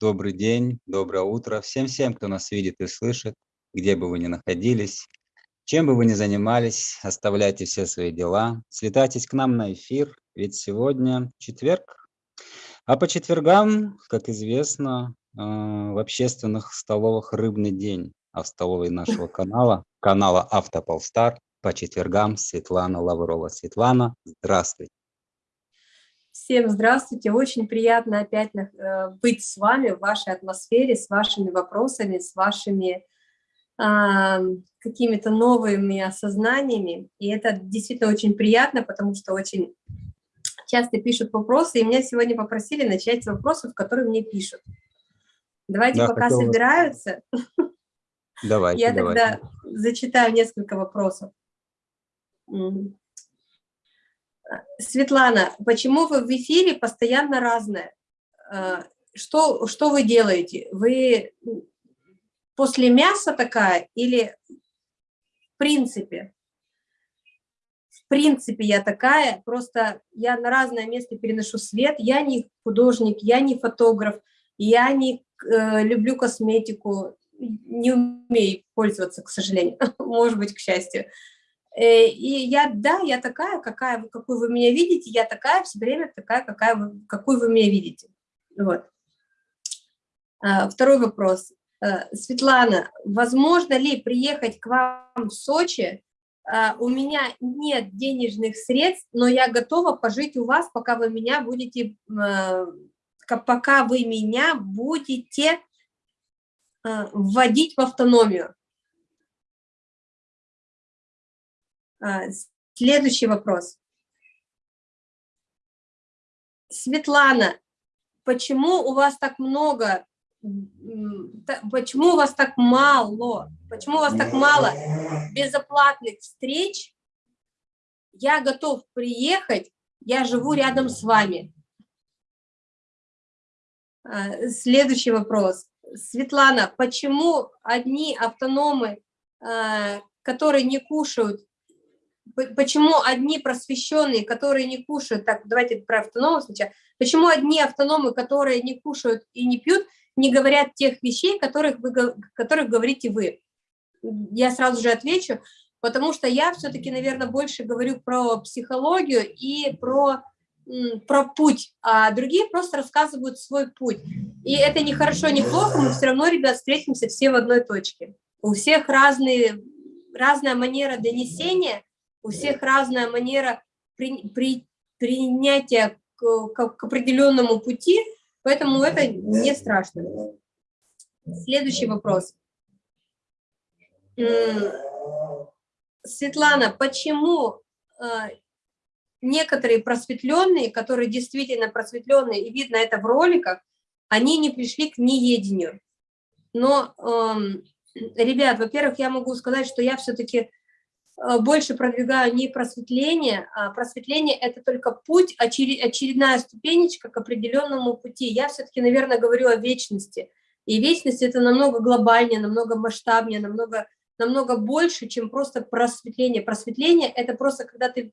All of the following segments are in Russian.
Добрый день, доброе утро всем-всем, кто нас видит и слышит, где бы вы ни находились, чем бы вы ни занимались, оставляйте все свои дела, слетайтесь к нам на эфир, ведь сегодня четверг. А по четвергам, как известно, э, в общественных столовых рыбный день, а в столовой нашего канала, канала Автополстар, по четвергам Светлана Лаврова. Светлана, здравствуй. Всем здравствуйте, очень приятно опять э, быть с вами в вашей атмосфере, с вашими вопросами, с вашими а, какими-то новыми осознаниями. И это действительно очень приятно, потому что очень часто пишут вопросы, и меня сегодня попросили начать с вопросов, которые мне пишут. Давайте да, пока хотела... собираются. Давайте, Я давайте. тогда зачитаю несколько вопросов. Светлана, почему вы в эфире постоянно разное? А, что, что вы делаете? Вы после мяса такая или в принципе? В принципе я такая, просто я на разное место переношу свет. Я не художник, я не фотограф, я не э, люблю косметику, не умею пользоваться, к сожалению, может быть, к счастью. Э, и я, да, я такая, какая, какую вы меня видите, я такая все время такая, какая вы, какую вы меня видите. Вот. А, второй вопрос. Э, Светлана, возможно ли приехать к вам в Сочи? А, у меня нет денежных средств, но я готова пожить у вас, пока вы меня будете, э, пока вы меня будете вводить в автономию. Следующий вопрос. Светлана, почему у вас так много, почему у вас так мало, почему у вас так мало безоплатных встреч? Я готов приехать, я живу рядом с вами. А, следующий вопрос. Светлана, почему одни автономы, а, которые не кушают почему одни просвещенные, которые не кушают, так, давайте про автономов сначала, почему одни автономы, которые не кушают и не пьют, не говорят тех вещей, которых, вы, которых говорите вы? Я сразу же отвечу, потому что я все-таки, наверное, больше говорю про психологию и про, про путь, а другие просто рассказывают свой путь. И это не хорошо, не плохо, мы все равно, ребят, встретимся все в одной точке. У всех разные, разная манера донесения – у всех разная манера при, при, принятия к, к, к определенному пути, поэтому это не страшно. Следующий вопрос. Светлана, почему э, некоторые просветленные, которые действительно просветленные, и видно это в роликах, они не пришли к неедению. Но, ребят, во-первых, я могу сказать, что я все-таки больше продвигаю не просветление, а просветление – это только путь, очередная ступенечка к определенному пути. Я все-таки, наверное, говорю о вечности. И вечность – это намного глобальнее, намного масштабнее, намного, намного больше, чем просто просветление. Просветление – это просто когда ты…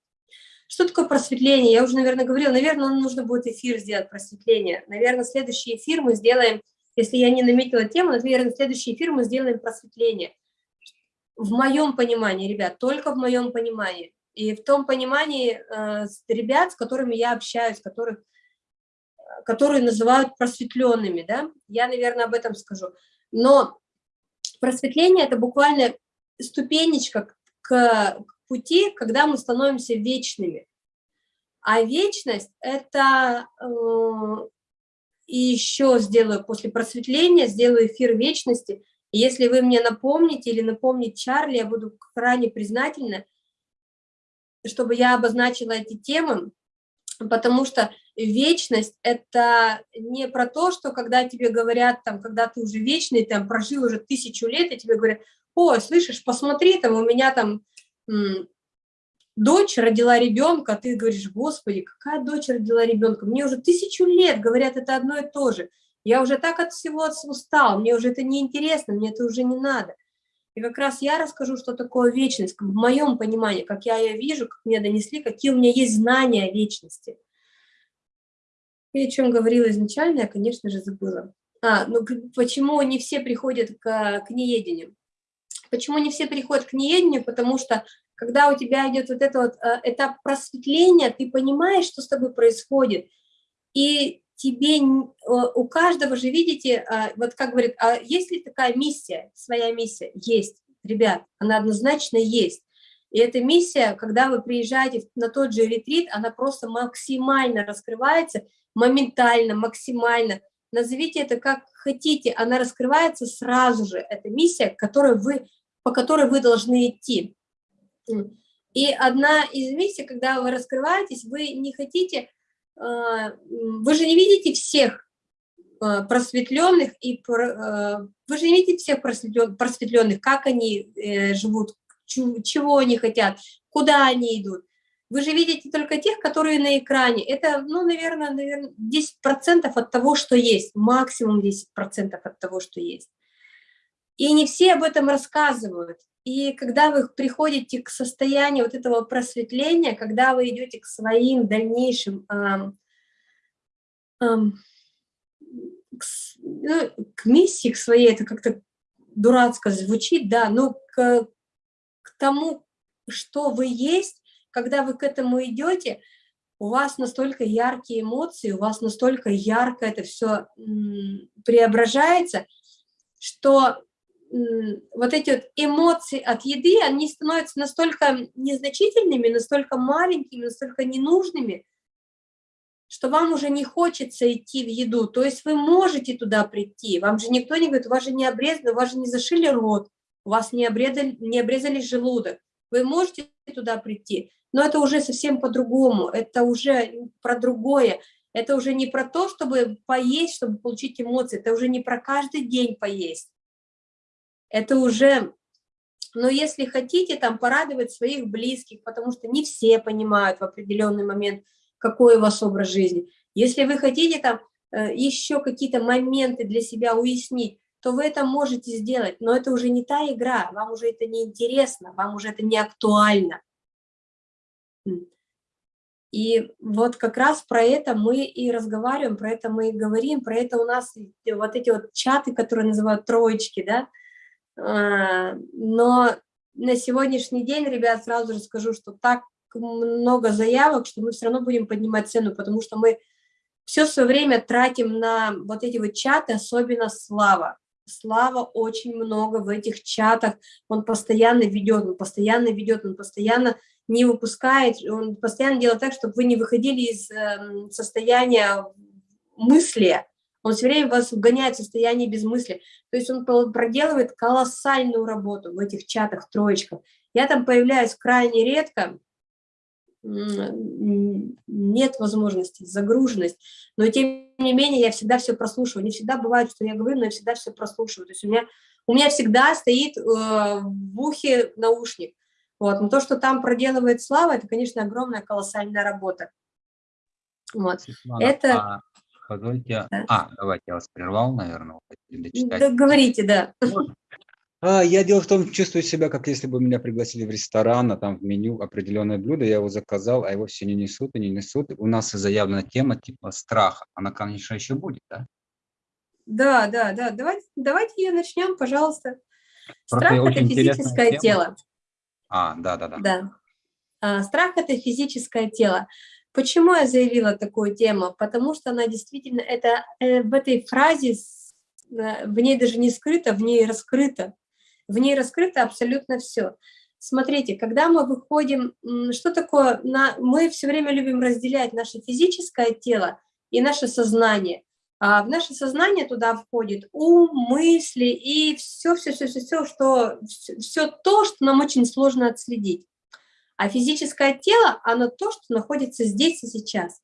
Что такое просветление? Я уже, наверное, говорила. Наверное, нужно будет эфир сделать просветление. Наверное, следующий эфир мы сделаем, если я не наметила тему, наверное, следующий эфир мы сделаем просветление в моем понимании, ребят, только в моем понимании. И в том понимании э, ребят, с которыми я общаюсь, которых, которые называют просветленными, да, я, наверное, об этом скажу. Но просветление – это буквально ступенечка к, к пути, когда мы становимся вечными. А вечность – это… Э, и еще сделаю после просветления, сделаю эфир вечности – если вы мне напомните или напомните Чарли, я буду крайне признательна, чтобы я обозначила эти темы, потому что вечность – это не про то, что когда тебе говорят, там, когда ты уже вечный, там, прожил уже тысячу лет, и тебе говорят, о, слышишь, посмотри, там, у меня там дочь родила ребенка, ты говоришь, господи, какая дочь родила ребенка, мне уже тысячу лет, говорят, это одно и то же – я уже так от всего устал, мне уже это не интересно, мне это уже не надо. И как раз я расскажу, что такое вечность, в моем понимании, как я ее вижу, как мне донесли, какие у меня есть знания о вечности. И о чем говорила изначально, я, конечно же, забыла. А, ну почему не все приходят к, к неедению? Почему не все приходят к неедению? Потому что когда у тебя идет вот этот вот э, этап просветления, ты понимаешь, что с тобой происходит, и тебе, у каждого же, видите, э, вот как говорит, а есть ли такая миссия, своя миссия? Есть, ребят, она однозначно есть. И эта миссия, когда вы приезжаете на тот же ретрит, она просто максимально раскрывается, моментально, максимально. Назовите это как хотите, она раскрывается сразу же. Это миссия, которой вы, по которой вы должны идти. И одна из миссий, когда вы раскрываетесь, вы не хотите, а, вы же не видите всех а, просветленных, и а, вы же не видите всех просветленных, как они э, живут, чего они хотят, куда они идут. Вы же видите только тех, которые на экране. Это, ну, наверное, наверное 10% от того, что есть, максимум 10% от того, что есть. И не все об этом рассказывают. И когда вы приходите к состоянию вот этого просветления, когда вы идете к своим дальнейшим, эм, эм, к, ну, к миссии, к своей, это как-то дурацко звучит, да, но к, к тому, что вы есть, когда вы к этому идете, у вас настолько яркие эмоции, у вас настолько ярко это все преображается, что вот эти вот эмоции от еды, они становятся настолько незначительными, настолько маленькими, настолько ненужными, что вам уже не хочется идти в еду. То есть вы можете туда прийти, вам же никто не говорит, у вас же не обрезано, у вас же не зашили рот, у вас не обрезали, не обрезали желудок. Вы можете туда прийти, но это уже совсем по-другому, это уже про другое. Это уже не про то, чтобы поесть, чтобы получить эмоции, это уже не про каждый день поесть это уже, но если хотите там порадовать своих близких, потому что не все понимают в определенный момент, какой у вас образ жизни. Если вы хотите там э, еще какие-то моменты для себя уяснить, то вы это можете сделать, но это уже не та игра, вам уже это не интересно, вам уже это не актуально. И вот как раз про это мы и разговариваем, про это мы и говорим, про это у нас вот эти вот чаты, которые называют троечки, да, но на сегодняшний день, ребят, сразу же скажу, что так много заявок, что мы все равно будем поднимать цену, потому что мы все свое время тратим на вот эти вот чаты, особенно Слава. Слава очень много в этих чатах, он постоянно ведет, он постоянно ведет, он постоянно не выпускает, он постоянно делает так, чтобы вы не выходили из э, состояния мысли, он все время вас вгоняет в состояние безмыслия. То есть он проделывает колоссальную работу в этих чатах, троечках. Я там появляюсь крайне редко, нет возможности, загруженность, но тем не менее я всегда все прослушиваю. Не всегда бывает, что я говорю, но я всегда все прослушиваю. То есть у меня, у меня всегда стоит э, в ухе наушник. Вот. Но то, что там проделывает Слава, это, конечно, огромная, колоссальная работа. Вот. Светлана, это... А позвольте. Да. А, давайте, я вас прервал, наверное, Да, говорите, да. А, я дело в том, чувствую себя, как если бы меня пригласили в ресторан, а там в меню определенное блюдо, я его заказал, а его все не несут и не несут. У нас заявлена тема типа страха. Она, конечно, еще будет, да? Да, да, да. Давайте, давайте ее начнем, пожалуйста. Страх – это физическое тело. А, да, да, да. Да. А, страх – это физическое тело. Почему я заявила такую тему? Потому что она действительно, это э, в этой фразе, э, в ней даже не скрыто, в ней раскрыто. В ней раскрыто абсолютно все. Смотрите, когда мы выходим, что такое, на, мы все время любим разделять наше физическое тело и наше сознание. А в наше сознание туда входит ум, мысли и все, все, что, все то, что нам очень сложно отследить. А физическое тело, оно то, что находится здесь и сейчас.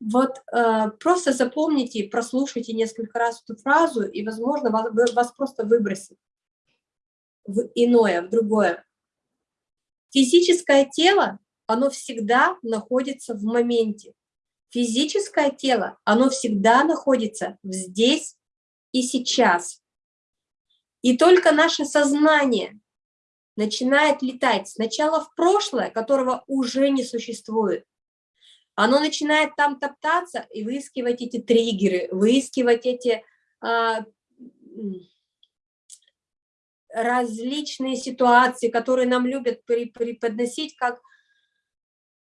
Вот э, просто запомните, прослушайте несколько раз эту фразу, и, возможно, вас, вас просто выбросит в иное, в другое. Физическое тело, оно всегда находится в моменте. Физическое тело, оно всегда находится здесь и сейчас. И только наше сознание начинает летать сначала в прошлое, которого уже не существует, Оно начинает там топтаться и выискивать эти триггеры, выискивать эти а, различные ситуации, которые нам любят преподносить как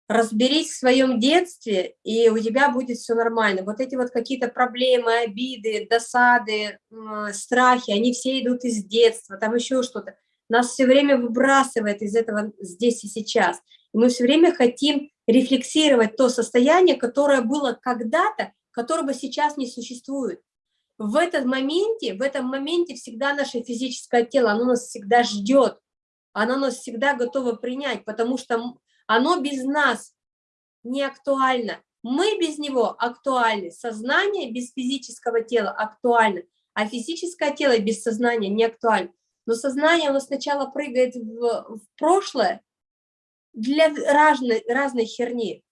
разберись в своем детстве, и у тебя будет все нормально. Вот эти вот какие-то проблемы, обиды, досады, страхи, они все идут из детства, там еще что-то. Нас все время выбрасывает из этого здесь и сейчас. И мы все время хотим рефлексировать то состояние, которое было когда-то, которого сейчас не существует. В этом моменте, в этом моменте всегда наше физическое тело, оно нас всегда ждет, оно нас всегда готово принять, потому что оно без нас не актуально. Мы без него актуальны. Сознание без физического тела актуально, а физическое тело без сознания не актуально. Но сознание, оно сначала прыгает в, в прошлое для разной, разной херни,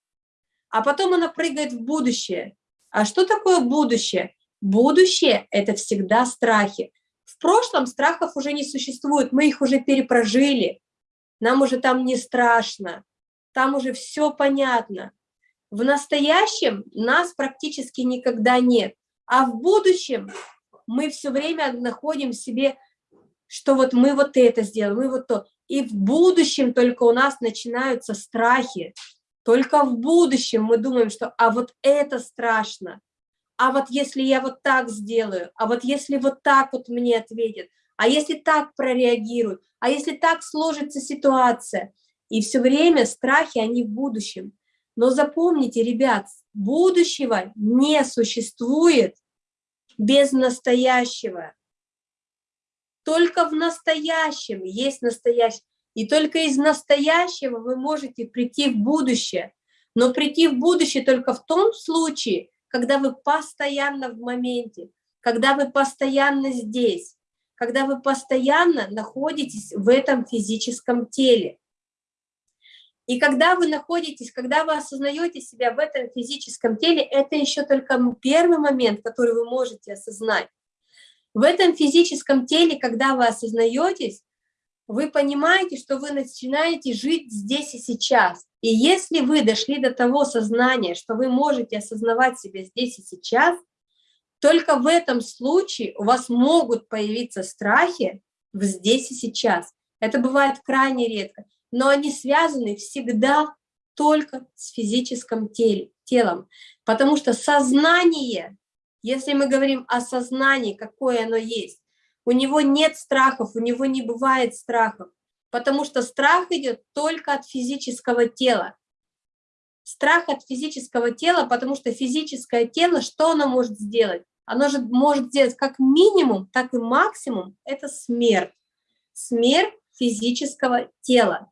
а потом оно прыгает в будущее. А что такое будущее? Будущее – это всегда страхи. В прошлом страхов уже не существует, мы их уже перепрожили, нам уже там не страшно там уже все понятно. В настоящем нас практически никогда нет, а в будущем мы все время находим в себе, что вот мы вот это сделаем, мы вот то. И в будущем только у нас начинаются страхи. Только в будущем мы думаем, что а вот это страшно, а вот если я вот так сделаю, а вот если вот так вот мне ответят, а если так прореагируют, а если так сложится ситуация, и все время страхи, они в будущем. Но запомните, ребят, будущего не существует без настоящего. Только в настоящем есть настоящее. И только из настоящего вы можете прийти в будущее. Но прийти в будущее только в том случае, когда вы постоянно в моменте, когда вы постоянно здесь, когда вы постоянно находитесь в этом физическом теле. И когда вы находитесь, когда вы осознаете себя в этом физическом теле, это еще только первый момент, который вы можете осознать. В этом физическом теле, когда вы осознаетесь, вы понимаете, что вы начинаете жить здесь и сейчас. И если вы дошли до того сознания, что вы можете осознавать себя здесь и сейчас, только в этом случае у вас могут появиться страхи в здесь и сейчас. Это бывает крайне редко но они связаны всегда только с физическим теле, телом, потому что сознание, если мы говорим о сознании, какое оно есть, у него нет страхов, у него не бывает страхов, потому что страх идет только от физического тела. Страх от физического тела, потому что физическое тело, что оно может сделать? Оно же может сделать как минимум, так и максимум, это смерть. Смерть физического тела.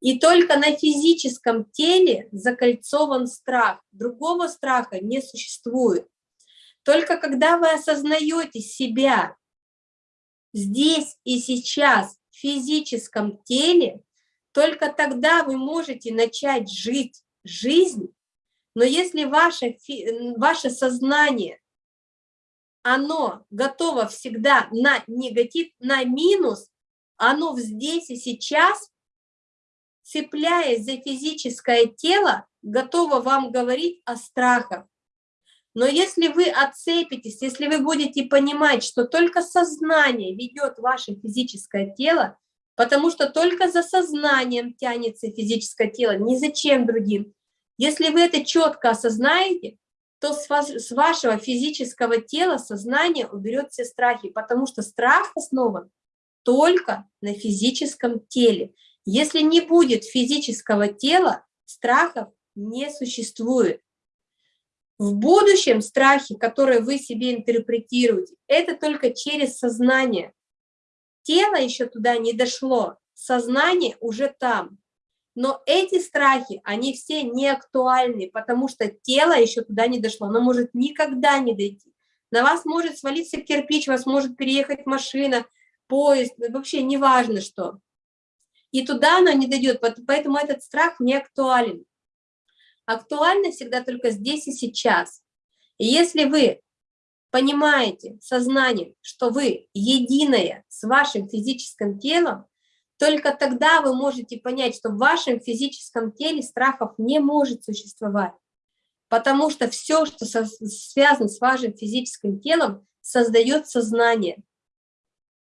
И только на физическом теле закольцован страх. Другого страха не существует. Только когда вы осознаете себя здесь и сейчас в физическом теле, только тогда вы можете начать жить жизнь. Но если ваше, ваше сознание, оно готово всегда на негатив, на минус, оно здесь и сейчас, цепляясь за физическое тело, готова вам говорить о страхах. Но если вы отцепитесь, если вы будете понимать, что только сознание ведет ваше физическое тело, потому что только за сознанием тянется физическое тело, ни за чем другим. Если вы это четко осознаете, то с, вас, с вашего физического тела сознание уберет все страхи, потому что страх основан только на физическом теле. Если не будет физического тела, страхов не существует. В будущем страхи, которые вы себе интерпретируете, это только через сознание. Тело еще туда не дошло, сознание уже там. Но эти страхи, они все не актуальны, потому что тело еще туда не дошло, оно может никогда не дойти. На вас может свалиться кирпич, вас может переехать машина, поезд, вообще неважно что и туда оно не дойдет, поэтому этот страх не актуален. Актуально всегда только здесь и сейчас. И если вы понимаете сознанием, что вы единое с вашим физическим телом, только тогда вы можете понять, что в вашем физическом теле страхов не может существовать. Потому что все, что со, связано с вашим физическим телом, создает сознание.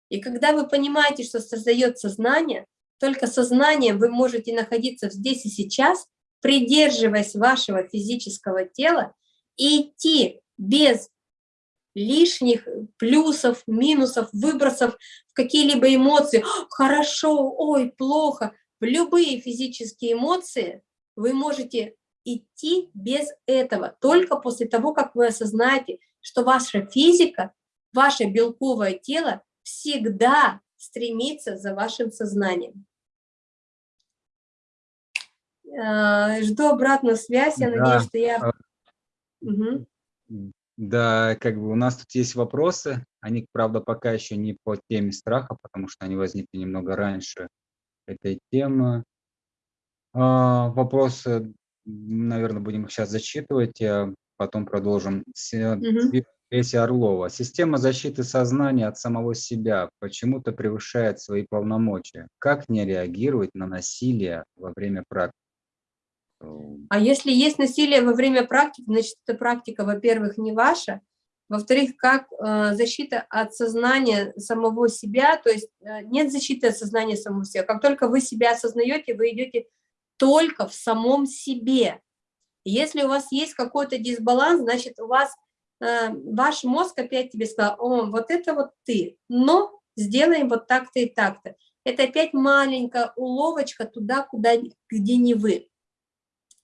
И когда вы понимаете, что создает сознание, только сознанием вы можете находиться здесь и сейчас, придерживаясь вашего физического тела, и идти без лишних плюсов, минусов, выбросов в какие-либо эмоции. Хорошо, ой, плохо. В любые физические эмоции вы можете идти без этого, только после того, как вы осознаете, что ваша физика, ваше белковое тело всегда стремится за вашим сознанием. А, жду обратную связь, я да. надеюсь, что я... Угу. Да, как бы у нас тут есть вопросы, они, правда, пока еще не по теме страха, потому что они возникли немного раньше этой темы. А, вопросы наверное, будем их сейчас зачитывать, а потом продолжим. Угу. Леся Орлова. Система защиты сознания от самого себя почему-то превышает свои полномочия. Как не реагировать на насилие во время практики? А если есть насилие во время практики, значит, эта практика, во-первых, не ваша, во-вторых, как э, защита от сознания самого себя, то есть э, нет защиты от сознания самого себя. Как только вы себя осознаете, вы идете только в самом себе. Если у вас есть какой-то дисбаланс, значит, у вас э, ваш мозг опять тебе сказал, о, вот это вот ты, но сделаем вот так-то и так-то. Это опять маленькая уловочка туда, куда, где не вы.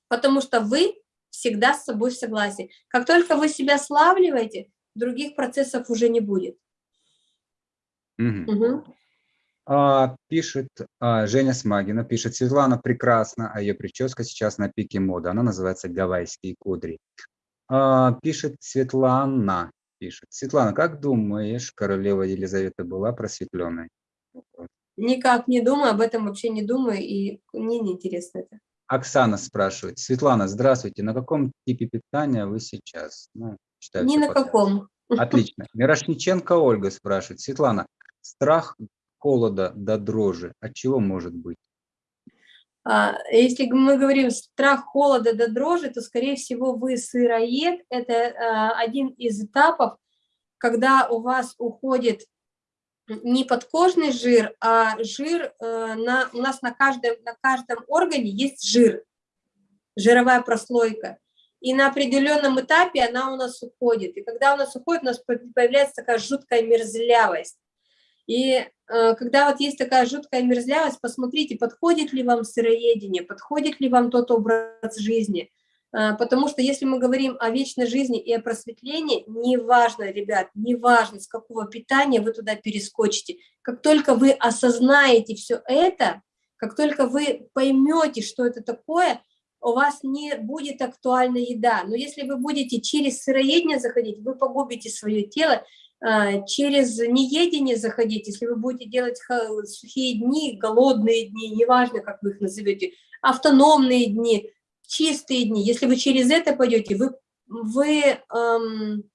Потому что вы всегда с собой в согласии. Как только вы себя славливаете, других процессов уже не будет. Угу. Угу. А, пишет а, Женя Смагина, пишет, Светлана прекрасна, а ее прическа сейчас на пике моды. Она называется «Гавайские кудри». А, пишет Светлана, пишет. Светлана, как думаешь, королева Елизавета была просветленной? Никак не думаю, об этом вообще не думаю, и мне не интересно это. Оксана спрашивает. Светлана, здравствуйте. На каком типе питания вы сейчас? Ну, считаю, Ни на каком. Отлично. Мирошниченко Ольга спрашивает. Светлана, страх холода до дрожи, от чего может быть? А, если мы говорим страх холода до дрожи, то, скорее всего, вы сыроед. Это а, один из этапов, когда у вас уходит не подкожный жир, а жир, э, на, у нас на каждом, на каждом органе есть жир, жировая прослойка. И на определенном этапе она у нас уходит. И когда у нас уходит, у нас появляется такая жуткая мерзлявость. И э, когда вот есть такая жуткая мерзлявость, посмотрите, подходит ли вам сыроедение, подходит ли вам тот образ жизни. Э, потому что если мы говорим о вечной жизни и о просветлении, неважно, ребят, неважно, с какого питания вы туда перескочите. Как только вы осознаете все это, как только вы поймете, что это такое, у вас не будет актуальна еда. Но если вы будете через сыроедение заходить, вы погубите свое тело, а, через неедение заходить, если вы будете делать сухие дни, голодные дни, неважно, как вы их назовете, автономные дни, чистые дни, если вы через это пойдете, вы, вы, эм,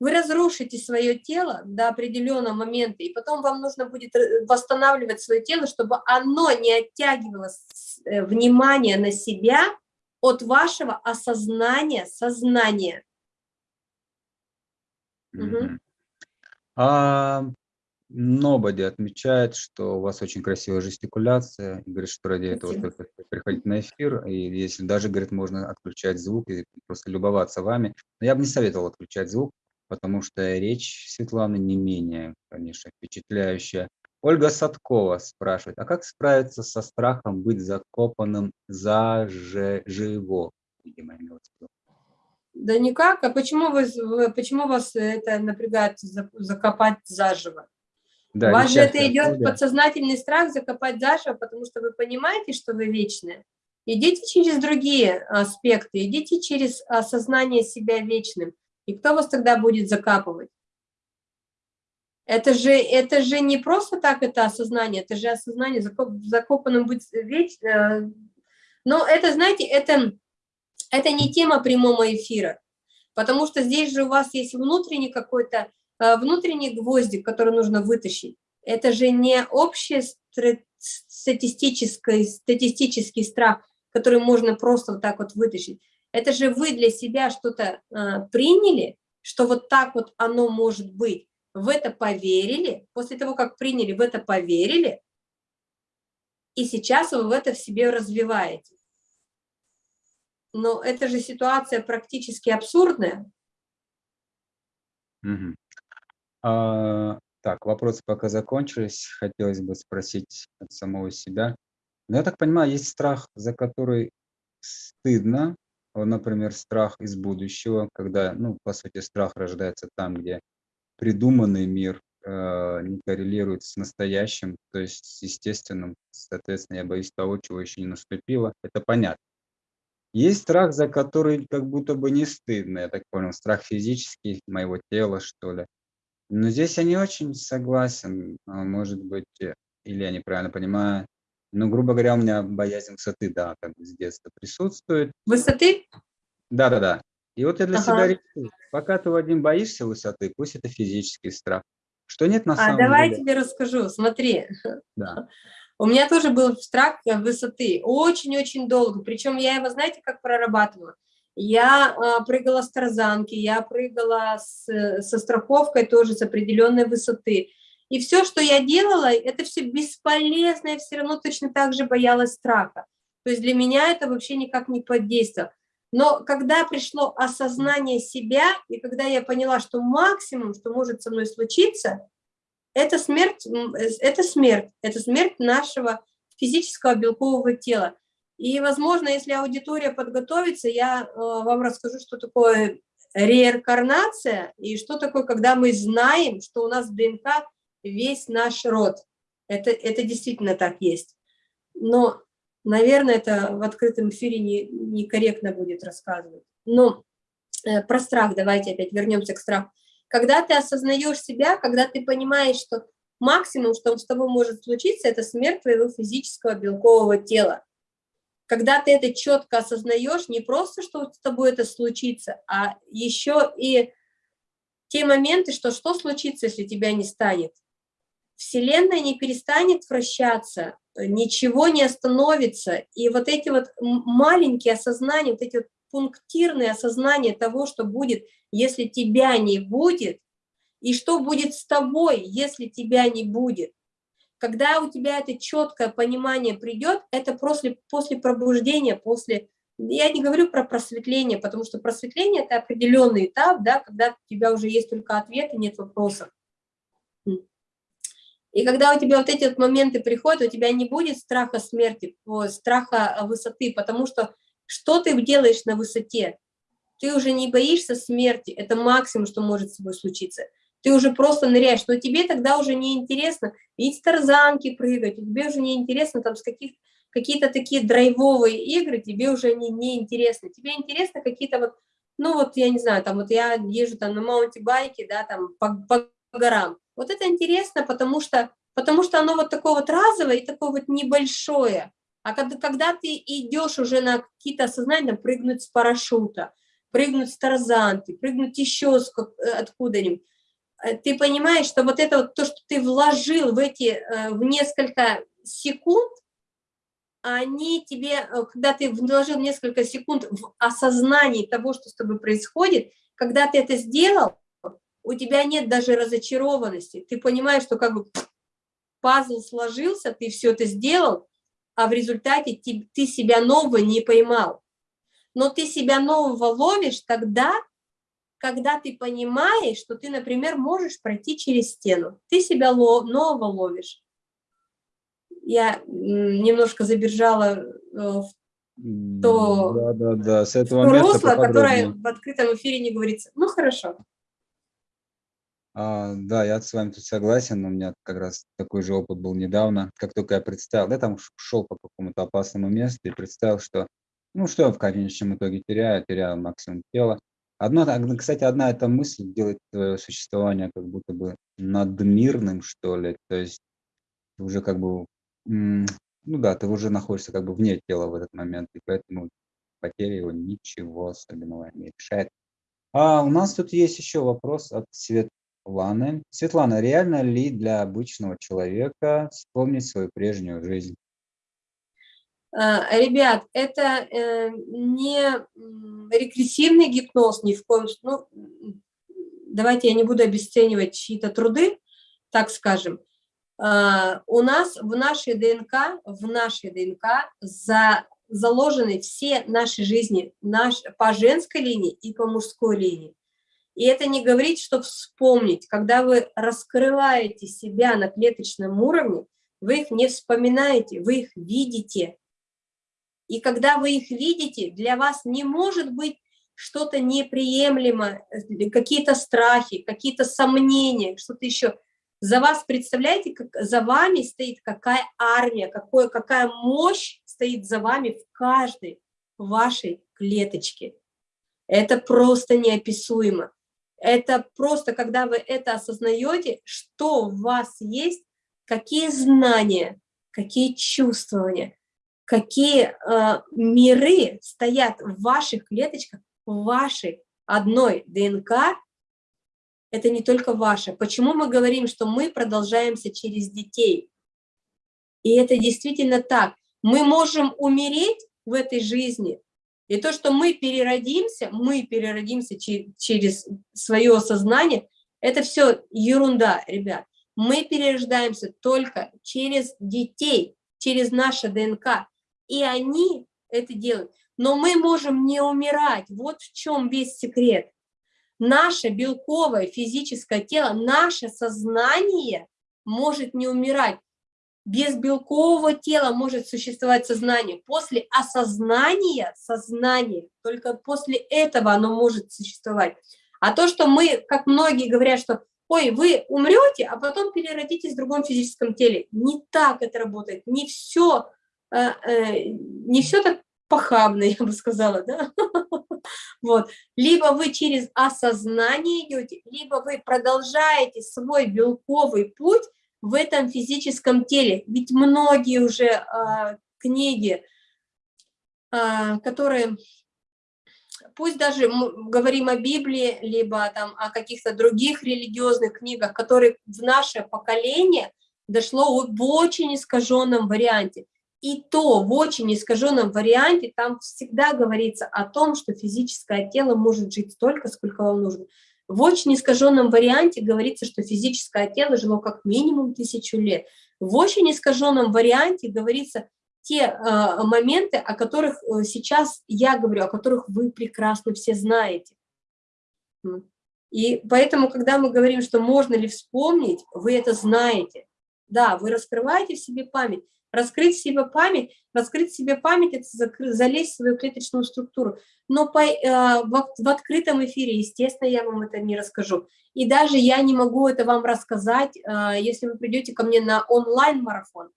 вы разрушите свое тело до определенного момента, и потом вам нужно будет э, восстанавливать свое тело, чтобы оно не оттягивало э, внимание на себя от вашего осознания, сознания. Mm -hmm. угу. А Нободи отмечает, что у вас очень красивая жестикуляция, и говорит, что ради этого только приходить на эфир, и если даже, говорит, можно отключать звук и просто любоваться вами. Но я бы не советовал отключать звук, потому что речь Светланы не менее, конечно, впечатляющая. Ольга Садкова спрашивает, а как справиться со страхом быть закопанным заживо? Видимо, имелось в виду. Да никак. А почему, вы, почему вас это напрягает закопать заживо? Да, У вас же это идет да. подсознательный страх закопать заживо, потому что вы понимаете, что вы вечны. Идите через другие аспекты, идите через осознание себя вечным. И кто вас тогда будет закапывать? Это же, это же не просто так это осознание, это же осознание закоп, закопанным быть вечно. Э, но это, знаете, это это не тема прямого эфира, потому что здесь же у вас есть внутренний какой-то, внутренний гвоздик, который нужно вытащить. Это же не общий статистический, статистический страх, который можно просто вот так вот вытащить. Это же вы для себя что-то а, приняли, что вот так вот оно может быть. В это поверили, после того, как приняли, в это поверили, и сейчас вы в это в себе развиваете. Но это же ситуация практически абсурдная. Угу. А, так, вопросы пока закончились. Хотелось бы спросить от самого себя. Но я так понимаю, есть страх, за который стыдно, например, страх из будущего, когда, ну, по сути, страх рождается там, где придуманный мир э, не коррелирует с настоящим, то есть с естественным. Соответственно, я боюсь того, чего еще не наступило. Это понятно. Есть страх, за который как будто бы не стыдно, я так понял, страх физический моего тела, что ли. Но здесь я не очень согласен, а, может быть, э, или я неправильно понимаю. Ну, грубо говоря, у меня боязнь высоты, да, там с детства присутствует. Высоты? Да-да-да. И вот я для ага. себя решил, пока ты, Вадим, боишься высоты, пусть это физический страх, что нет на а, самом давай деле. тебе расскажу, смотри. Да. У меня тоже был страх высоты, очень-очень долго, причем я его, знаете, как прорабатывала? Я а, прыгала с тарзанки, я прыгала с, со страховкой тоже с определенной высоты. И все, что я делала, это все бесполезно, я все равно точно так же боялась страха. То есть для меня это вообще никак не подействовало. Но когда пришло осознание себя, и когда я поняла, что максимум, что может со мной случиться, это смерть, это смерть, это смерть нашего физического белкового тела. И, возможно, если аудитория подготовится, я э, вам расскажу, что такое реинкарнация и что такое, когда мы знаем, что у нас в ДНК весь наш род. Это, это действительно так есть. Но, наверное, это в открытом эфире не, некорректно будет рассказывать. Но э, про страх, давайте опять вернемся к страху. Когда ты осознаешь себя, когда ты понимаешь, что максимум, что с тобой может случиться, это смерть твоего физического белкового тела. Когда ты это четко осознаешь, не просто, что с тобой это случится, а еще и те моменты, что что случится, если тебя не станет. Вселенная не перестанет вращаться, ничего не остановится. И вот эти вот маленькие осознания, вот эти вот пунктирные осознания того, что будет, если тебя не будет, и что будет с тобой, если тебя не будет. Когда у тебя это четкое понимание придет, это после, после пробуждения, после... Я не говорю про просветление, потому что просветление – это определенный этап, да, когда у тебя уже есть только ответы, нет вопросов. И когда у тебя вот эти вот моменты приходят, у тебя не будет страха смерти, страха высоты, потому что что ты делаешь на высоте? Ты уже не боишься смерти, это максимум, что может с тобой случиться. Ты уже просто ныряешь, но тебе тогда уже не интересно видеть тарзанки прыгать, тебе уже не интересно там с каких какие-то такие драйвовые игры, тебе уже не, не интересны. Тебе интересно какие-то вот, ну вот я не знаю, там вот я езжу там на маунти-байке, да, там по, по горам. Вот это интересно, потому что, потому что оно вот такое вот разовое и такое вот небольшое. А когда, когда ты идешь уже на какие-то осознания, прыгнуть с парашюта, прыгнуть с тарзанки, прыгнуть еще э, откуда-нибудь, ты понимаешь, что вот это вот то, что ты вложил в эти, э, в несколько секунд, они тебе, когда ты вложил несколько секунд в осознании того, что с тобой происходит, когда ты это сделал, у тебя нет даже разочарованности. Ты понимаешь, что как бы пазл сложился, ты все это сделал, а в результате ты, ты себя нового не поймал. Но ты себя нового ловишь тогда, когда ты понимаешь, что ты, например, можешь пройти через стену. Ты себя нового ловишь. Я немножко забежала э, в то, да, да, да. С этого то русло, которое в открытом эфире не говорится. Ну, хорошо. А, да, я с вами тут согласен, у меня как раз такой же опыт был недавно. Как только я представил, я там шел по какому-то опасному месту и представил, что, ну, что я в конечном итоге теряю, теряю максимум тела. Одно, кстати, одна эта мысль делает существование как будто бы надмирным, что ли, то есть уже как бы, ну да, ты уже находишься как бы вне тела в этот момент, и поэтому потеря его ничего особенного не решает. А у нас тут есть еще вопрос от Свет Светланы. Светлана, реально ли для обычного человека вспомнить свою прежнюю жизнь? А, ребят, это э, не регрессивный гипноз ни в коем случае. Ну, давайте я не буду обесценивать чьи-то труды, так скажем. А, у нас в нашей ДНК, в нашей ДНК за, заложены все наши жизни наш, по женской линии и по мужской линии. И это не говорить, что вспомнить. Когда вы раскрываете себя на клеточном уровне, вы их не вспоминаете, вы их видите. И когда вы их видите, для вас не может быть что-то неприемлемо, э, какие-то страхи, какие-то сомнения, что-то еще. За вас, представляете, как за вами стоит какая армия, какое, какая мощь стоит за вами в каждой вашей клеточке. Это просто неописуемо. Это просто, когда вы это осознаете, что в вас есть, какие знания, какие чувствования, какие э, миры стоят в ваших клеточках, в вашей одной ДНК, это не только ваше. Почему мы говорим, что мы продолжаемся через детей? И это действительно так. Мы можем умереть в этой жизни, и то, что мы переродимся, мы переродимся через свое сознание, это все ерунда, ребят. Мы перерождаемся только через детей, через наше ДНК. И они это делают. Но мы можем не умирать. Вот в чем весь секрет. Наше белковое физическое тело, наше сознание может не умирать. Без белкового тела может существовать сознание. После осознания, сознание, только после этого оно может существовать. А то, что мы, как многие говорят, что ой, вы умрете, а потом переродитесь в другом физическом теле. Не так это работает. Не все, не все так похабно, я бы сказала, да? Вот. Либо вы через осознание идете, либо вы продолжаете свой белковый путь в этом физическом теле. Ведь многие уже э, книги, э, которые, пусть даже говорим о Библии, либо там о каких-то других религиозных книгах, которые в наше поколение дошло в очень искаженном варианте. И то в очень искаженном варианте там всегда говорится о том, что физическое тело может жить столько, сколько вам нужно. В очень искаженном варианте говорится, что физическое тело жило как минимум тысячу лет. В очень искаженном варианте говорится те э, моменты, о которых э, сейчас я говорю, о которых вы прекрасно все знаете. И поэтому, когда мы говорим, что можно ли вспомнить, вы это знаете. Да, вы раскрываете в себе память. Раскрыть себе память, раскрыть себе память – это залезть в свою клеточную структуру. Но по, э, в, в открытом эфире, естественно, я вам это не расскажу. И даже я не могу это вам рассказать, э, если вы придете ко мне на онлайн-марафон.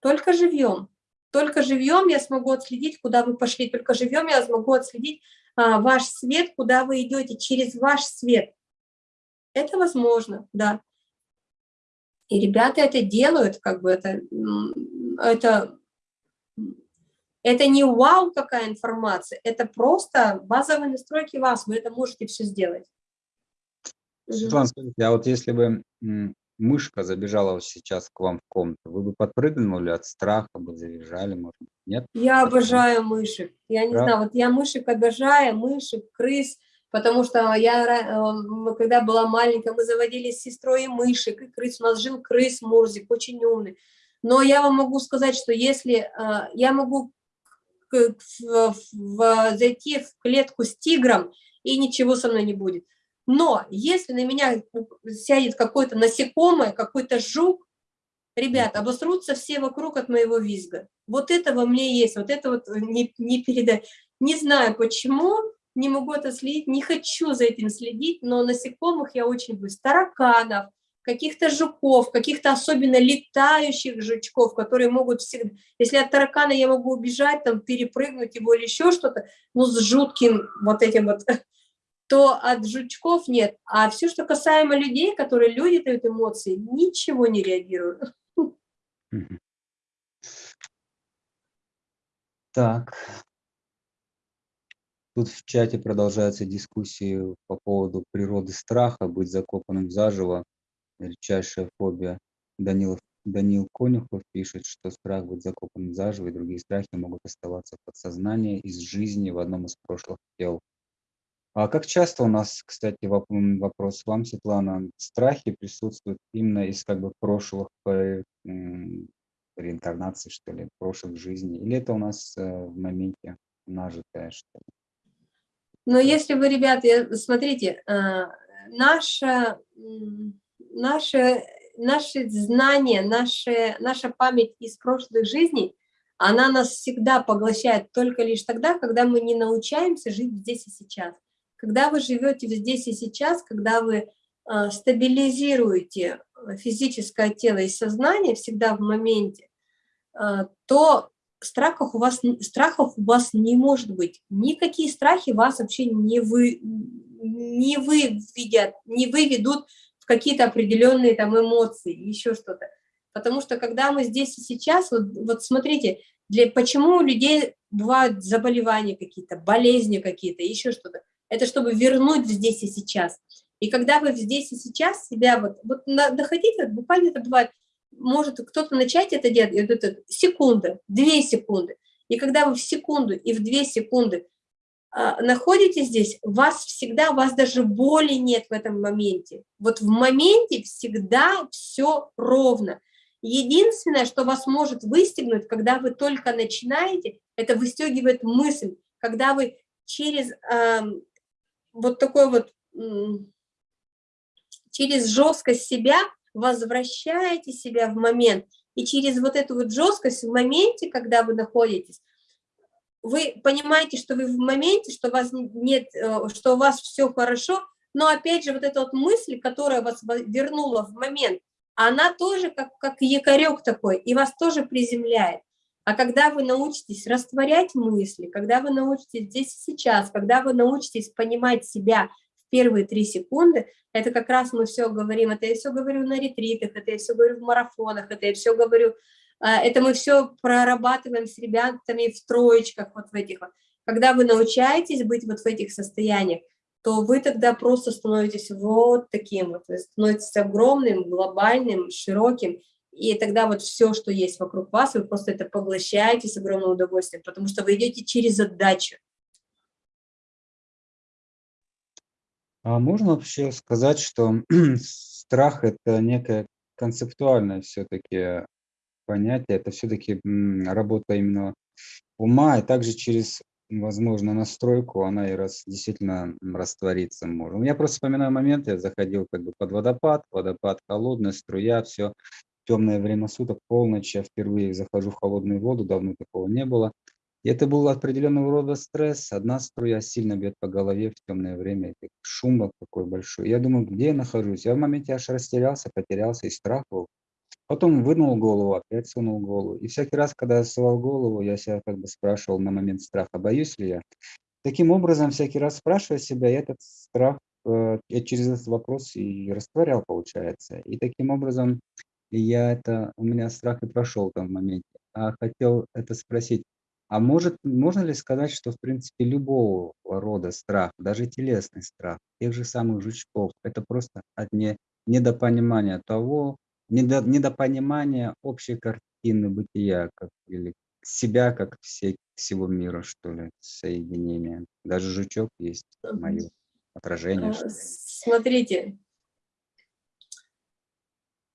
Только живьем. Только живьем я смогу отследить, куда вы пошли. Только живьем я смогу отследить э, ваш свет, куда вы идете, через ваш свет. Это возможно, да. И ребята это делают, как бы это, это, это не вау какая информация, это просто базовые настройки вас, вы это можете все сделать. Светлана, скажите, а вот если бы мышка забежала сейчас к вам в комнату, вы бы подпрыгнули от страха, бы завизжали, может нет? Я обожаю мышек, я не Правда? знаю, вот я мышек обожаю, мышек, крыс, потому что я, э, когда была маленькая, мы заводили с сестрой и мышек, и крыс, у нас жил крыс Мурзик, очень умный. Но я вам могу сказать, что если э, я могу зайти в клетку с тигром, и ничего со мной не будет. Но если на меня сядет какое-то насекомое, какой-то жук, ребят, обосрутся все вокруг от моего визга. Вот это во мне есть, вот это вот не, не передать. Не знаю почему, не могу это следить, не хочу за этим следить, но насекомых я очень боюсь. Тараканов, каких-то жуков, каких-то особенно летающих жучков, которые могут всегда... Если от таракана я могу убежать, там, перепрыгнуть его или еще что-то, ну, с жутким вот этим вот, то от жучков нет. А все, что касаемо людей, которые люди дают эмоции, ничего не реагируют. Так, Тут в чате продолжаются дискуссии по поводу природы страха, быть закопанным заживо, редчайшая фобия. Данилов Данил Конюхов пишет, что страх быть закопанным заживо и другие страхи могут оставаться в подсознании из жизни в одном из прошлых тел. А как часто у нас, кстати, вопрос вам, Светлана, страхи присутствуют именно из как бы прошлых э, реинкарнаций, что ли, прошлых жизней? Или это у нас э, в моменте нажитое, что ли? Но если вы, ребята, смотрите, э, наше, наше, наши знания, наши, наша память из прошлых жизней, она нас всегда поглощает только лишь тогда, когда мы не научаемся жить здесь и сейчас. Когда вы живете здесь и сейчас, когда вы э, стабилизируете физическое тело и сознание всегда в моменте, э, то страхов у вас, страхов у вас не может быть. Никакие страхи вас вообще не, вы, не выведят, не выведут в какие-то определенные там эмоции, еще что-то. Потому что когда мы здесь и сейчас, вот, вот смотрите, для, почему у людей бывают заболевания какие-то, болезни какие-то, еще что-то. Это чтобы вернуть здесь и сейчас. И когда вы здесь и сейчас себя вот, вот доходите, буквально это бывает может кто-то начать это делать, это секунда, две секунды. И когда вы в секунду и в две секунды а, находитесь здесь, вас всегда, у вас даже боли нет в этом моменте. Вот в моменте всегда все ровно. Единственное, что вас может выстегнуть, когда вы только начинаете, это выстегивает мысль, когда вы через э, вот такой вот, через жесткость себя возвращаете себя в момент, и через вот эту вот жесткость в моменте, когда вы находитесь, вы понимаете, что вы в моменте, что у вас нет, э, что у вас все хорошо, но опять же вот эта вот мысль, которая вас вернула в момент, она тоже как, как якорек такой, и вас тоже приземляет. А когда вы научитесь растворять мысли, когда вы научитесь здесь и сейчас, когда вы научитесь понимать себя первые три секунды, это как раз мы все говорим, это я все говорю на ретритах, это я все говорю в марафонах, это я все говорю, а, это мы все прорабатываем с ребятами в троечках, вот в этих вот. Когда вы научаетесь быть вот в этих состояниях, то вы тогда просто становитесь вот таким вот, становитесь огромным, глобальным, широким, и тогда вот все, что есть вокруг вас, вы просто это поглощаете с огромным удовольствием, потому что вы идете через задачу. А можно вообще сказать, что страх– это некое концептуальное все-таки понятие, это все-таки работа именно ума, и также через, возможно, настройку она и раз, действительно раствориться может. Я просто вспоминаю момент, я заходил как бы под водопад, водопад холодная, струя, все, темное время суток, полночь, я впервые захожу в холодную воду, давно такого не было. И это был определенного рода стресс. Одна струя сильно бьет по голове в темное время. Это шум такой большой. Я думаю, где я нахожусь? Я в моменте аж растерялся, потерялся и страх был. Потом вынул голову, опять сунул голову. И всякий раз, когда я сувал голову, я себя как бы спрашивал на момент страха, боюсь ли я. Таким образом, всякий раз спрашивая себя, я этот страх э, я через этот вопрос и растворял, получается. И таким образом я это, у меня страх и прошел в том моменте. А хотел это спросить, а может, можно ли сказать, что, в принципе, любого рода страх, даже телесный страх, тех же самых жучков, это просто от не, недопонимания того, недо, недопонимания общей картины бытия, как, или себя, как все, всего мира, что ли, соединение. Даже жучок есть мое отражение. А, смотрите,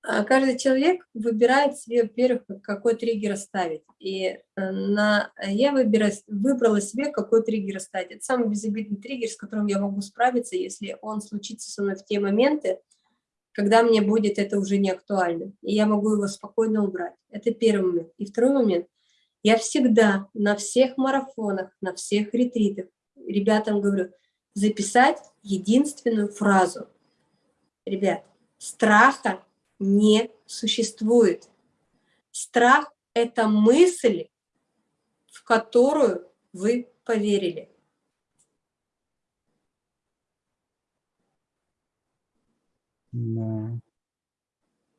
каждый человек выбирает себе, во-первых, какой триггер ставить. И э, на, я выбира, выбрала себе, какой триггер ставить. Это самый безобидный триггер, с которым я могу справиться, если он случится со мной в те моменты, когда мне будет это уже не актуально. И я могу его спокойно убрать. Это первый момент. И второй момент. Я всегда на всех марафонах, на всех ретритах ребятам говорю, записать единственную фразу. Ребят, страха не существует. Страх – это мысль, в которую вы поверили. Да.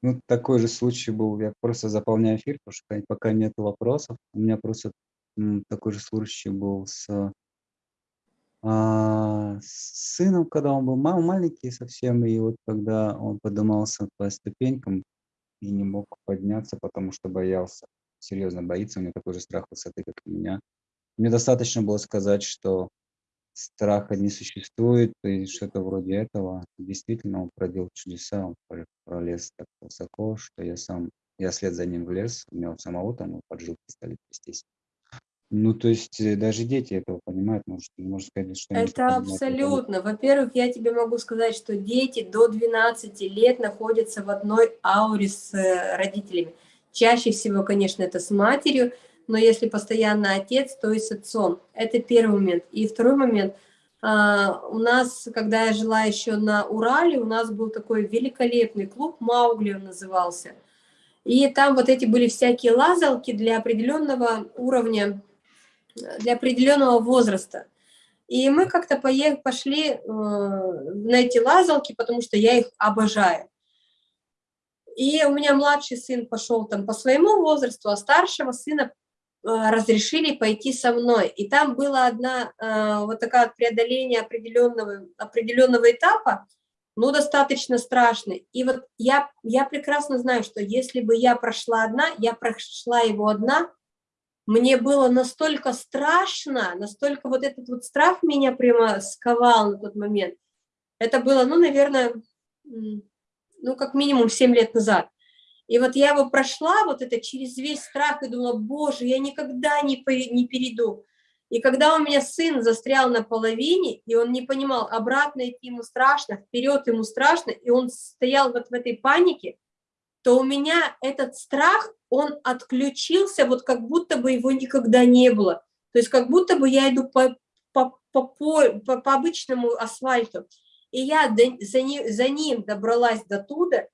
Ну, такой же случай был, я просто заполняю эфир, потому что пока нет вопросов. У меня просто такой же случай был с а, с сыном, когда он был мал маленький совсем, и вот когда он поднимался по ступенькам, и не мог подняться, потому что боялся, серьезно боится, у него такой же страх высоты, как у меня. Мне достаточно было сказать, что страха не существует, и что-то вроде этого. Действительно, он проделал чудеса, он пролез так высоко, что я сам, я след за ним в лес, у него самого там поджилки стали трястись. Ну, то есть э, даже дети этого понимают, может, можно сказать, что... Это абсолютно. Во-первых, я тебе могу сказать, что дети до 12 лет находятся в одной ауре с э, родителями. Чаще всего, конечно, это с матерью, но если постоянно отец, то и с отцом. Это первый момент. И второй момент. А, у нас, когда я жила еще на Урале, у нас был такой великолепный клуб, Маугли он назывался. И там вот эти были всякие лазалки для определенного уровня для определенного возраста. И мы как-то пошли э, на эти лазалки, потому что я их обожаю. И у меня младший сын пошел там по своему возрасту, а старшего сына э, разрешили пойти со мной. И там было одна э, вот такая преодоление определенного, определенного этапа, ну, достаточно страшный. И вот я, я прекрасно знаю, что если бы я прошла одна, я прошла его одна, мне было настолько страшно, настолько вот этот вот страх меня прямо сковал на тот момент. Это было, ну, наверное, ну, как минимум 7 лет назад. И вот я его прошла, вот это через весь страх, и думала, боже, я никогда не, не перейду. И когда у меня сын застрял на половине, и он не понимал, обратно идти ему страшно, вперед ему страшно, и он стоял вот в этой панике, то у меня этот страх, он отключился, вот как будто бы его никогда не было. То есть как будто бы я иду по, по, по, по, по обычному асфальту. И я за ним, за ним добралась до туда,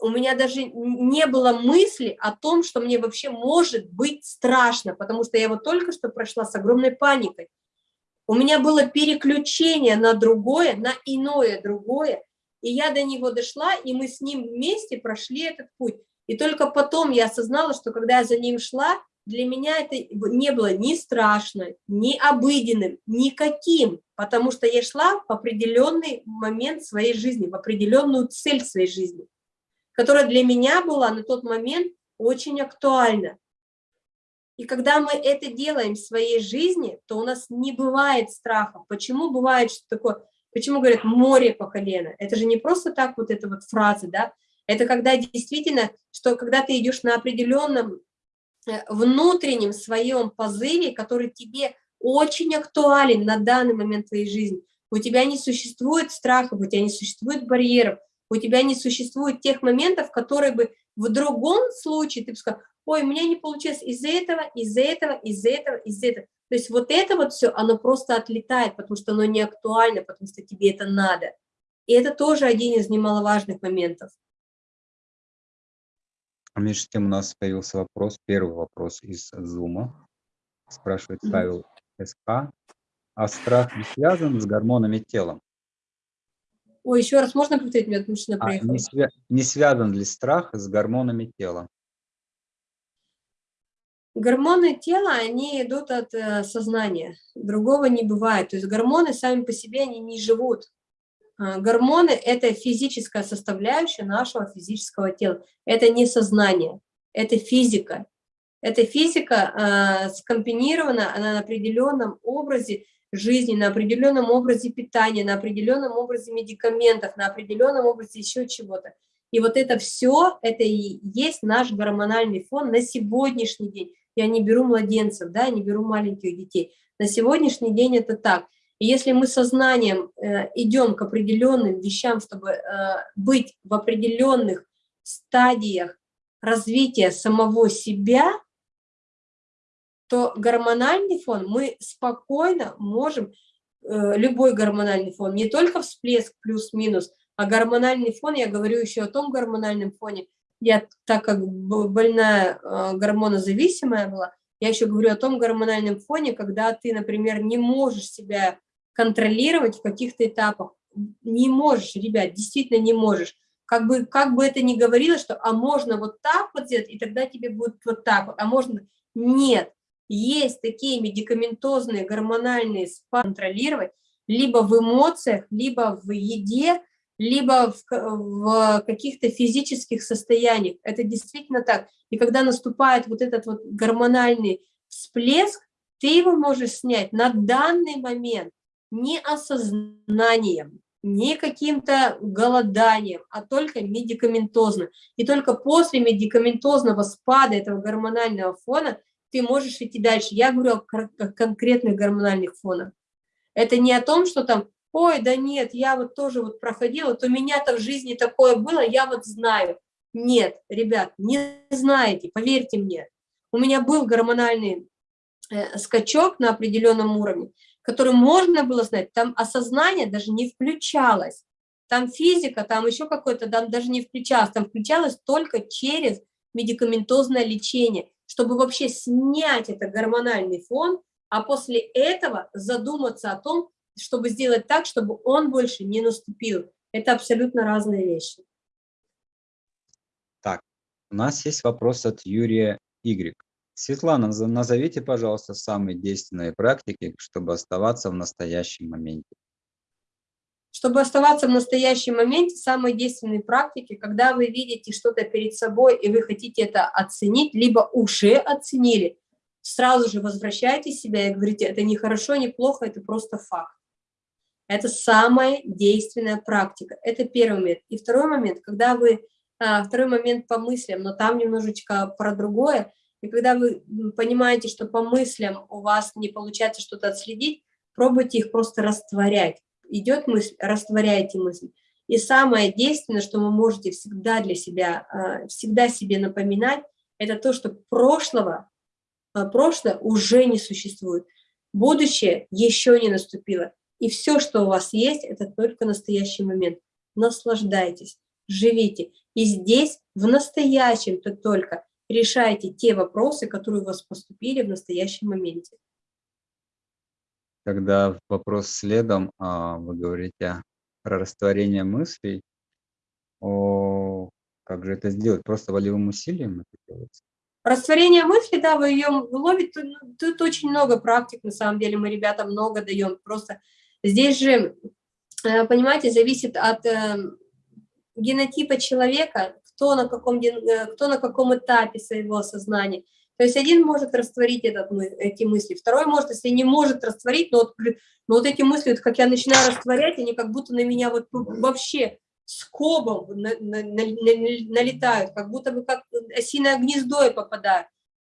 у меня даже не было мысли о том, что мне вообще может быть страшно, потому что я его только что прошла с огромной паникой. У меня было переключение на другое, на иное другое, и я до него дошла, и мы с ним вместе прошли этот путь. И только потом я осознала, что когда я за ним шла, для меня это не было ни страшно, ни обыденным, никаким, потому что я шла в определенный момент своей жизни, в определенную цель своей жизни, которая для меня была на тот момент очень актуальна. И когда мы это делаем в своей жизни, то у нас не бывает страха. Почему бывает что такое? Почему говорят море по колено? Это же не просто так вот эта вот фраза, да? Это когда действительно, что когда ты идешь на определенном э, внутреннем своем позыве, который тебе очень актуален на данный момент твоей жизни. У тебя не существует страхов, у тебя не существует барьеров, у тебя не существует тех моментов, которые бы в другом случае ты бы сказал, ой, у меня не получилось из-за этого, из-за этого, из-за этого, из-за этого. То есть вот это вот все, оно просто отлетает, потому что оно не актуально, потому что тебе это надо. И это тоже один из немаловажных моментов. А между тем у нас появился вопрос, первый вопрос из Zoom. Спрашивает Павел СК. А страх не связан с гормонами тела? Ой, еще раз можно повторить, меня мужчина а, не, свя не связан ли страх с гормонами тела? Гормоны тела, они идут от э, сознания, другого не бывает. То есть гормоны сами по себе, они не живут. Э, гормоны – это физическая составляющая нашего физического тела. Это не сознание, это физика. Эта физика э, скомбинирована она на определенном образе жизни, на определенном образе питания, на определенном образе медикаментов, на определенном образе еще чего-то. И вот это все, это и есть наш гормональный фон на сегодняшний день я не беру младенцев, да, не беру маленьких детей. На сегодняшний день это так. И если мы сознанием э, идем к определенным вещам, чтобы э, быть в определенных стадиях развития самого себя, то гормональный фон мы спокойно можем, э, любой гормональный фон, не только всплеск плюс-минус, а гормональный фон, я говорю еще о том гормональном фоне, я, так как больная э, гормонозависимая была, я еще говорю о том гормональном фоне, когда ты, например, не можешь себя контролировать в каких-то этапах. Не можешь, ребят, действительно не можешь. Как бы, как бы это ни говорилось, что а можно вот так вот сделать, и тогда тебе будет вот так вот, а можно... Нет, есть такие медикаментозные гормональные спа контролировать либо в эмоциях, либо в еде, либо в, в каких-то физических состояниях. Это действительно так. И когда наступает вот этот вот гормональный всплеск, ты его можешь снять на данный момент не осознанием, не каким-то голоданием, а только медикаментозно. И только после медикаментозного спада этого гормонального фона ты можешь идти дальше. Я говорю о конкретных гормональных фонах. Это не о том, что там, ой, да нет, я вот тоже вот проходила, вот у меня-то в жизни такое было, я вот знаю. Нет, ребят, не знаете, поверьте мне. У меня был гормональный э, скачок на определенном уровне, который можно было знать, там осознание даже не включалось. Там физика, там еще какой-то, там даже не включалось, там включалось только через медикаментозное лечение, чтобы вообще снять этот гормональный фон а после этого задуматься о том, чтобы сделать так, чтобы он больше не наступил. Это абсолютно разные вещи. Так, у нас есть вопрос от Юрия Y. Светлана, назовите, пожалуйста, самые действенные практики, чтобы оставаться в настоящем моменте. Чтобы оставаться в настоящем моменте, самые действенные практики, когда вы видите что-то перед собой, и вы хотите это оценить, либо уже оценили, сразу же возвращайте себя и говорите, это не хорошо, не плохо, это просто факт. Это самая действенная практика. Это первый момент. И второй момент, когда вы, а, второй момент по мыслям, но там немножечко про другое, и когда вы понимаете, что по мыслям у вас не получается что-то отследить, пробуйте их просто растворять. Идет мысль, растворяйте мысль. И самое действенное, что вы можете всегда для себя, а, всегда себе напоминать, это то, что прошлого а прошлое уже не существует, будущее еще не наступило. И все, что у вас есть, это только настоящий момент. Наслаждайтесь, живите. И здесь, в настоящем-то только, решайте те вопросы, которые у вас поступили в настоящем моменте. Когда вопрос следом, а, вы говорите про растворение мыслей, о, как же это сделать? Просто волевым усилием это делается? Растворение мысли, да, вы ее ловите, ну, тут очень много практик, на самом деле, мы ребятам много даем, просто здесь же, э, понимаете, зависит от э, генотипа человека, кто на каком, э, кто на каком этапе своего сознания. То есть один может растворить этот, эти мысли, второй может, если не может растворить, но вот, но вот эти мысли, вот как я начинаю растворять, они как будто на меня вот вообще скобом на, на, на, налетают, как будто бы как осиное гнездо и попадают.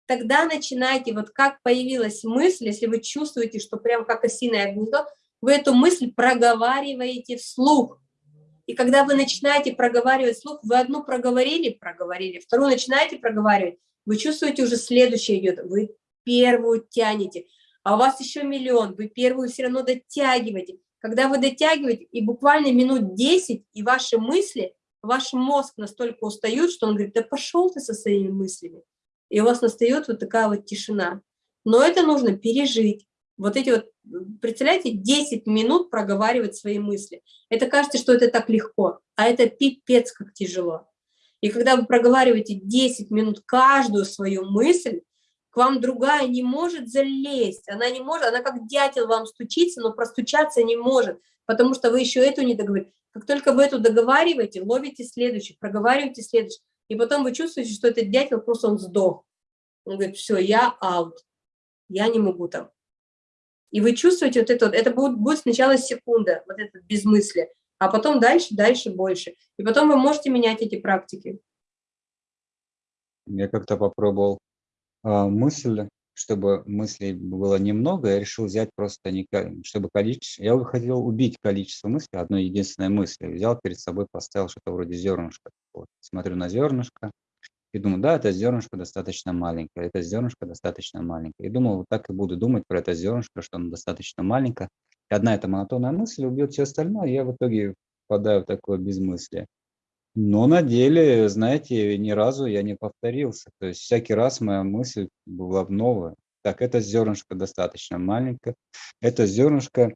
Тогда начинайте, вот как появилась мысль, если вы чувствуете, что прям как осиное гнездо, вы эту мысль проговариваете вслух. И когда вы начинаете проговаривать вслух, вы одну проговорили, проговорили, вторую начинаете проговаривать, вы чувствуете уже следующее идет, вы первую тянете, а у вас еще миллион, вы первую все равно дотягиваете. Когда вы дотягиваете, и буквально минут 10, и ваши мысли, ваш мозг настолько устают, что он говорит, да пошел ты со своими мыслями. И у вас настает вот такая вот тишина. Но это нужно пережить. Вот эти вот, представляете, 10 минут проговаривать свои мысли. Это кажется, что это так легко, а это пипец как тяжело. И когда вы проговариваете 10 минут каждую свою мысль, к вам другая не может залезть, она не может, она как дятел вам стучится, но простучаться не может, потому что вы еще эту не договорили. Как только вы эту договариваете, ловите следующий, проговариваете следующий, и потом вы чувствуете, что этот дятел просто он сдох. Он говорит, все, я аут, я не могу там. И вы чувствуете вот это, это будет, будет сначала секунда, вот это безмыслие, а потом дальше, дальше, больше. И потом вы можете менять эти практики. Я как-то попробовал а, мысль, чтобы мыслей было немного, я решил взять просто, не, чтобы количество, я хотел убить количество мыслей одной единственной мысли, взял перед собой, поставил что-то вроде зернышка. Вот. Смотрю на зернышко и думаю, да, это зернышко достаточно маленькое, это зернышко достаточно маленькое. И думал, вот так и буду думать про это зернышко, что оно достаточно маленькое. И одна эта монотонная мысль убьет все остальное, и я в итоге впадаю в такое безмыслие. Но на деле, знаете, ни разу я не повторился. То есть всякий раз моя мысль была новая. Так, это зернышко достаточно маленькое, это зернышко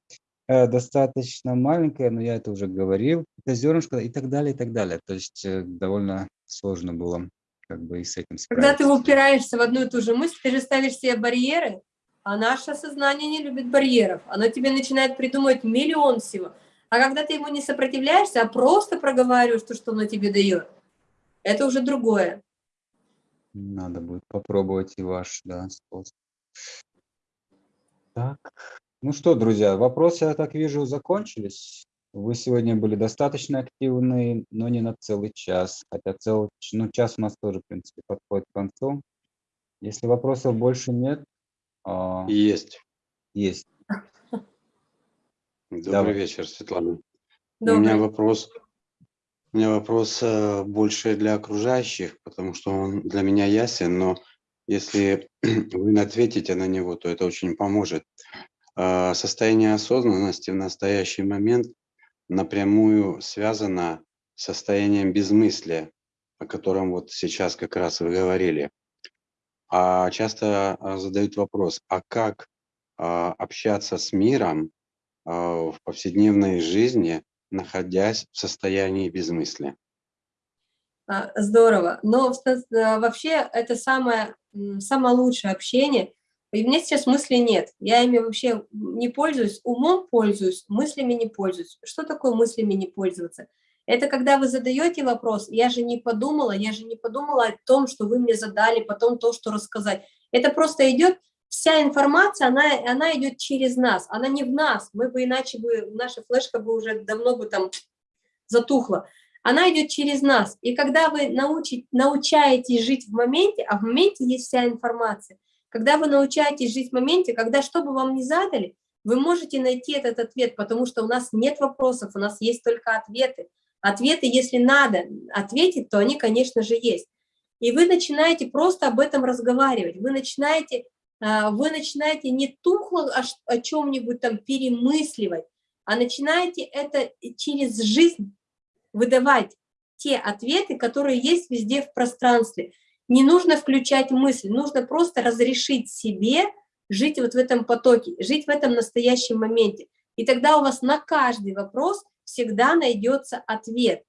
э, достаточно маленькое, но я это уже говорил, это зернышко и так далее, и так далее. То есть э, довольно сложно было как бы и с этим справиться. Когда ты упираешься в одну и ту же мысль, ты же ставишь себе барьеры, а наше сознание не любит барьеров. Оно тебе начинает придумывать миллион всего. А когда ты ему не сопротивляешься, а просто проговариваешь то, что оно тебе дает, это уже другое. Надо будет попробовать и ваш, да, способ. Так, ну что, друзья, вопросы, я так вижу, закончились. Вы сегодня были достаточно активны, но не на целый час. Хотя целый, ну, час у нас тоже, в принципе, подходит к концу. Если вопросов больше нет, а, Есть. есть. Добрый Давай. вечер, Светлана. У Добрый. меня вопрос, у меня вопрос э, больше для окружающих, потому что он для меня ясен, но если вы ответите на него, то это очень поможет. А, Состояние осознанности в настоящий момент напрямую связано с состоянием безмыслия, о котором вот сейчас как раз вы говорили. А часто а, задают вопрос, а как а, общаться с миром а, в повседневной жизни, находясь в состоянии безмыслия? Здорово. Но вообще это самое, самое лучшее общение. И у меня сейчас мыслей нет. Я ими вообще не пользуюсь. Умом пользуюсь, мыслями не пользуюсь. Что такое мыслями не пользоваться? Это когда вы задаете вопрос, я же не подумала, я же не подумала о том, что вы мне задали, потом то, что рассказать. Это просто идет, вся информация, она, она идет через нас, она не в нас. Мы бы иначе бы, наша флешка бы уже давно бы там затухла она идет через нас. И когда вы научи- научаетесь жить в моменте, а в моменте есть вся информация, когда вы научаетесь жить в моменте, когда что бы вам ни задали, вы можете найти этот ответ, потому что у нас нет вопросов, у нас есть только ответы. Ответы, если надо ответить, то они, конечно же, есть. И вы начинаете просто об этом разговаривать, вы начинаете, а, вы начинаете не тухло о, чем-нибудь там перемысливать, а начинаете это через жизнь выдавать те ответы, которые есть везде в пространстве. Не нужно включать мысль, нужно просто разрешить себе жить вот в этом потоке, жить в этом настоящем моменте. И тогда у вас на каждый вопрос всегда найдется ответ.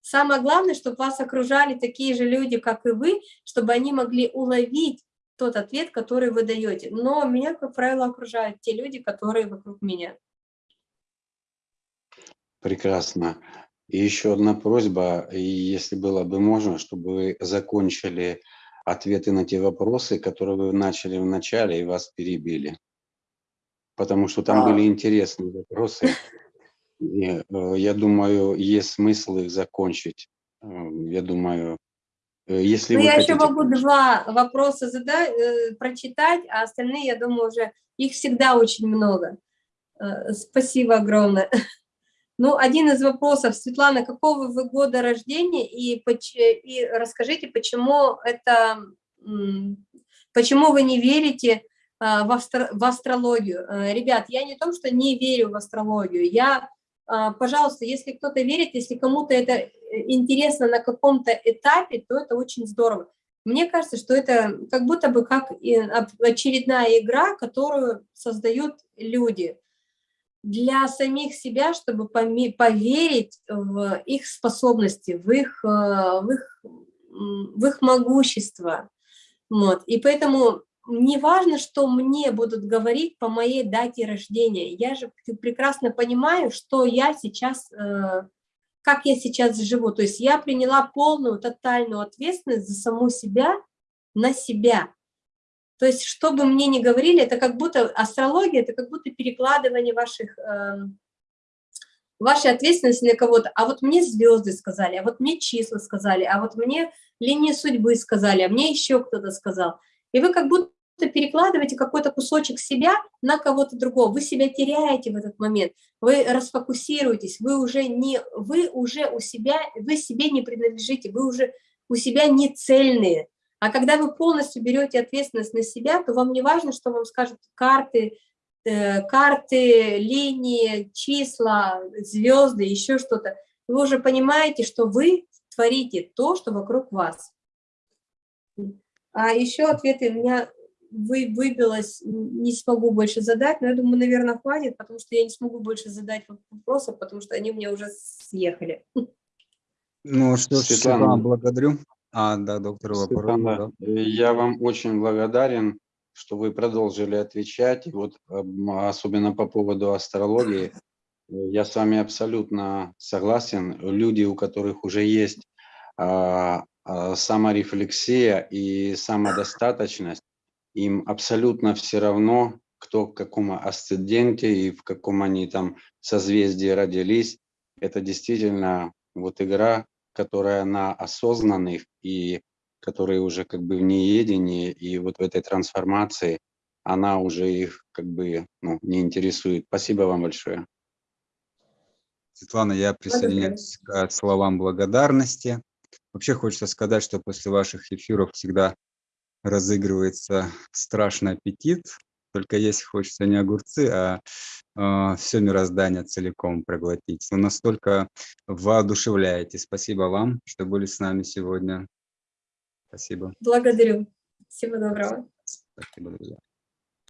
Самое главное, чтобы вас окружали такие же люди, как и вы, чтобы они могли уловить тот ответ, который вы даете. Но меня, как правило, окружают те люди, которые вокруг меня. Прекрасно. И еще одна просьба, если было бы можно, чтобы вы закончили ответы на те вопросы, которые вы начали в начале и вас перебили. Потому что там А. были интересные вопросы. И, э, я думаю, есть смысл их закончить. Э, Я думаю, э, если Ну, я еще хотите... могу два вопроса задать, э, прочитать, а остальные, я думаю, уже их всегда очень много. Э, Спасибо огромное. Ну, один из вопросов, Светлана, какого вы года рождения и, и расскажите, почему это, почему вы не верите а, в, астро- в астрологию? Э, Ребят, я не то, что не верю в астрологию, я, а, пожалуйста, если кто-то верит, если кому-то это э, интересно на каком-то этапе, то это очень здорово. Мне кажется, что это как будто бы как очередная игра, которую создают люди для самих себя, чтобы поверить в их способности, в их, э, в их, в их могущество. Вот. И поэтому не важно, что мне будут говорить по моей дате рождения. Я же прекрасно понимаю, что я сейчас, э, как я сейчас живу. То есть я приняла полную, тотальную ответственность за саму себя на себя. То есть, что бы мне ни говорили, это как будто астрология, это как будто перекладывание ваших, эм, вашей ответственности на кого-то. А вот мне звезды сказали, а вот мне числа сказали, а вот мне линии судьбы сказали, а мне еще кто-то сказал. И вы как будто перекладываете какой-то кусочек себя на кого-то другого. Вы себя теряете в этот момент, вы расфокусируетесь, вы уже не, вы уже у себя, вы себе не принадлежите, вы уже у себя не цельные. А когда вы полностью берете ответственность на себя, то вам не важно, что вам скажут карты, э, карты, линии, числа, звезды, еще что-то. Вы уже понимаете, что вы творите то, что вокруг вас. А еще ответы у меня вы, выбилось, не смогу больше задать, но я думаю, наверное, хватит, потому что я не смогу больше задать вопросов, потому что они мне уже съехали. Ну что ж, Светлана. Светлана, благодарю. А, да, доктор, вопрос. Светлана, да. э, я вам очень благодарен, что вы продолжили отвечать. И вот ам, особенно по поводу астрологии, Я с вами абсолютно согласен. Люди, у которых уже есть а, а, саморефлексия и самодостаточность, им абсолютно все равно, кто в каком асценденте и в каком они там созвездии родились. Это действительно вот игра, которая на осознанных и которые уже как бы в неедении и вот в этой трансформации, она уже их как бы ну, не интересует. Спасибо вам большое. Светлана, я присоединяюсь к словам благодарности. Вообще хочется сказать, что после ваших эфиров всегда разыгрывается страшный аппетит. Только есть хочется не огурцы, а э, все мироздание целиком проглотить. Вы настолько воодушевляете. Спасибо вам, что были с нами сегодня. Спасибо. Благодарю. Всего доброго. Спасибо, друзья.